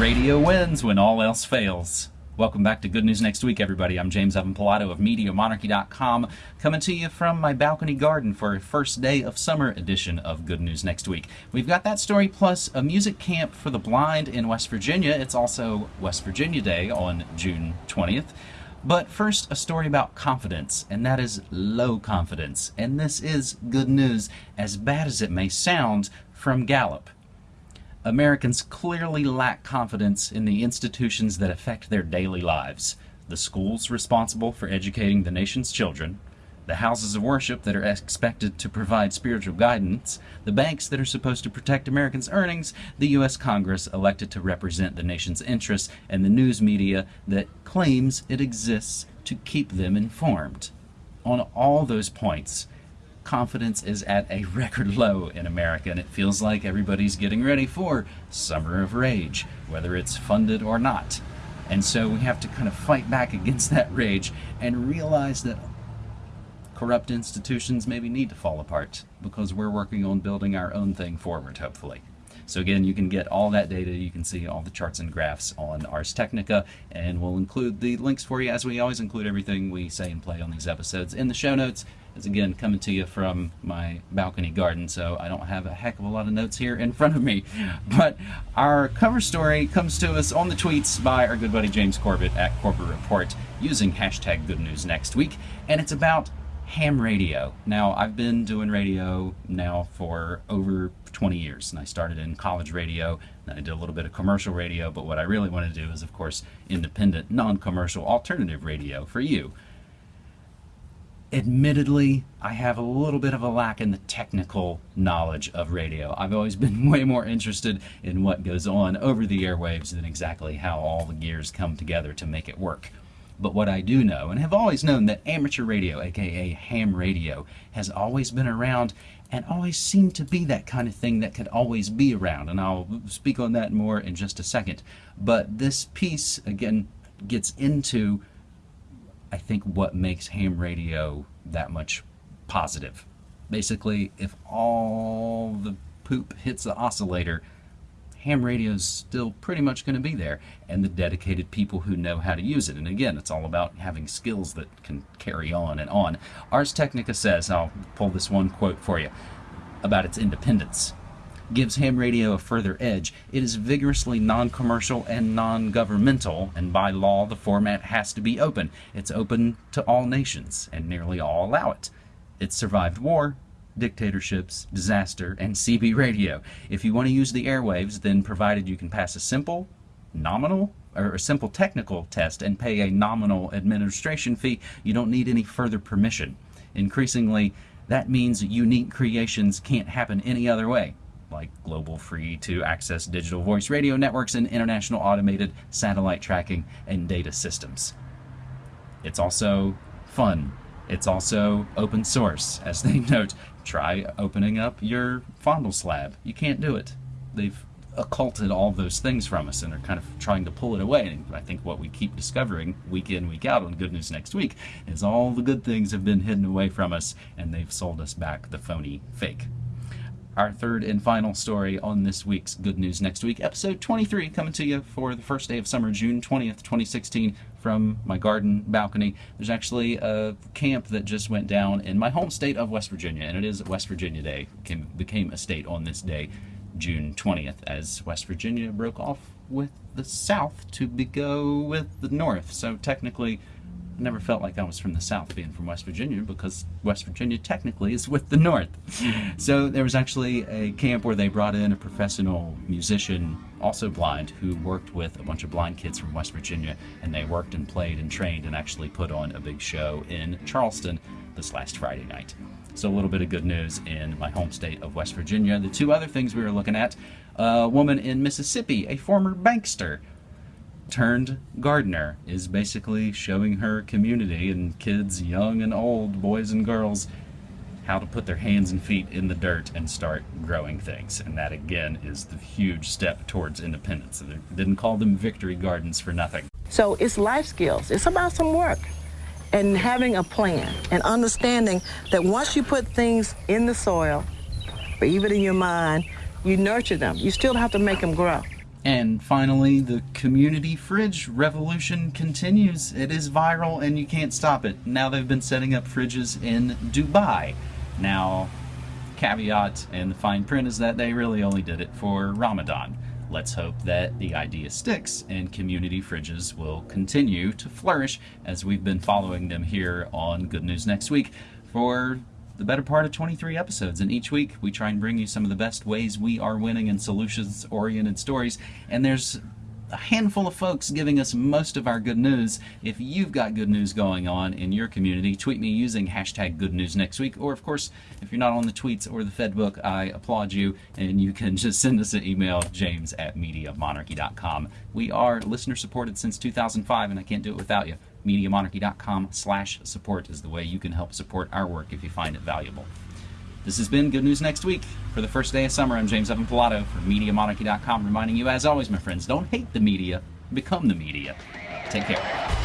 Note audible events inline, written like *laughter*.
Radio wins when all else fails. Welcome back to Good News Next Week, everybody. I'm James Evan Pilato of MediaMonarchy.com, coming to you from my balcony garden for a first day of summer edition of Good News Next Week. We've got that story plus a music camp for the blind in West Virginia. It's also West Virginia Day on June 20th. But first, a story about confidence, and that is low confidence. And this is good news, as bad as it may sound, from Gallup. Americans clearly lack confidence in the institutions that affect their daily lives. The schools responsible for educating the nation's children, the houses of worship that are expected to provide spiritual guidance, the banks that are supposed to protect Americans' earnings, the U.S. Congress elected to represent the nation's interests, and the news media that claims it exists to keep them informed. On all those points, confidence is at a record low in America, and it feels like everybody's getting ready for Summer of Rage, whether it's funded or not. And so we have to kind of fight back against that rage and realize that corrupt institutions maybe need to fall apart because we're working on building our own thing forward, hopefully. So again, you can get all that data. You can see all the charts and graphs on Ars Technica, and we'll include the links for you as we always include everything we say and play on these episodes in the show notes. It's again coming to you from my balcony garden, so I don't have a heck of a lot of notes here in *laughs* front of me. But our cover story comes to us on the tweets by our good buddy James Corbett at Corbett Report using hashtag Good News Next Week, and it's about ham radio. Now, I've been doing radio now for over 20 years, and I started in college radio, and I did a little bit of commercial radio, but what I really want to do is, of course, independent, non-commercial, alternative radio for you. Admittedly, I have a little bit of a lack in the technical knowledge of radio. I've always been *laughs* way more interested in what goes on over the airwaves than exactly how all the gears come together to make it work. But what I do know, and have always known, that amateur radio, aka ham radio, has always been around and always seemed to be that kind of thing that could always be around. And I'll speak on that more in just a second. But this piece, again, gets into, I think, what makes ham radio that much positive. Basically, if all the poop hits the oscillator, ham radio is still pretty much going to be there and the dedicated people who know how to use it. And again, it's all about having skills that can carry on and on. Ars Technica says, I'll pull this one quote for you, about its independence. Gives ham radio a further edge. It is vigorously non commercial and non governmental, and by law, the format has to be open. It's open to all nations, and nearly all allow it. It survived war, dictatorships, disaster, and CB radio. If you want to use the airwaves, then provided you can pass a simple, nominal, or a simple technical test and pay a nominal administration fee, you don't need any further permission. Increasingly, that means unique creations can't happen any other way, like global free to access digital voice radio networks and international automated satellite tracking and data systems. It's also fun. It's also open source, as they *laughs* note try opening up your fondle slab. You can't do it. They've occulted all those things from us and are kind of trying to pull it away. And I think what we keep discovering week in, week out on Good News Next Week is all the good things have been hidden away from us and they've sold us back the phony fake. Our third and final story on this week's Good News Next Week, episode 23, coming to you for the first day of summer, June 20th, 2016, from my garden balcony. There's actually a camp that just went down in my home state of West Virginia, and it is West Virginia Day. It became a state on this day, June 20th, as West Virginia broke off with the South to go with the North. So technically, never felt like I was from the South being from West Virginia because West Virginia technically is with the North. *laughs* so there was actually a camp where they brought in a professional musician, also blind, who worked with a bunch of blind kids from West Virginia and they worked and played and trained and actually put on a big show in Charleston this last Friday night. So a little bit of good news in my home state of West Virginia. The two other things we were looking at, a woman in Mississippi, a former bankster, turned gardener is basically showing her community and kids young and old boys and girls how to put their hands and feet in the dirt and start growing things. And that again is the huge step towards independence. They didn't call them victory gardens for nothing. So it's life skills. It's about some work and having a plan and understanding that once you put things in the soil or even in your mind you nurture them. You still have to make them grow And finally, the community fridge revolution continues. It is viral and you can't stop it. Now they've been setting up fridges in Dubai. Now, caveat and the fine print is that they really only did it for Ramadan. Let's hope that the idea sticks and community fridges will continue to flourish as we've been following them here on Good News Next Week for the better part of 23 episodes. And each week we try and bring you some of the best ways we are winning and solutions oriented stories. And there's a handful of folks giving us most of our good news. If you've got good news going on in your community, tweet me using hashtag good news next week. Or, of course, if you're not on the tweets or the Fedbook, I applaud you and you can *laughs* just send us an email, james at MediaMonarchy.com. We are listener supported since 2005, and I can't do it without you mediamonarchy.com slash support is the way you can help support our work if you find it valuable. This has been Good News Next Week. For the first day of summer, I'm James Evan Pilato from MediaMonarchy.com, reminding you, as always, my friends, don't hate the media, become the media. Take care.